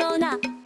ろうな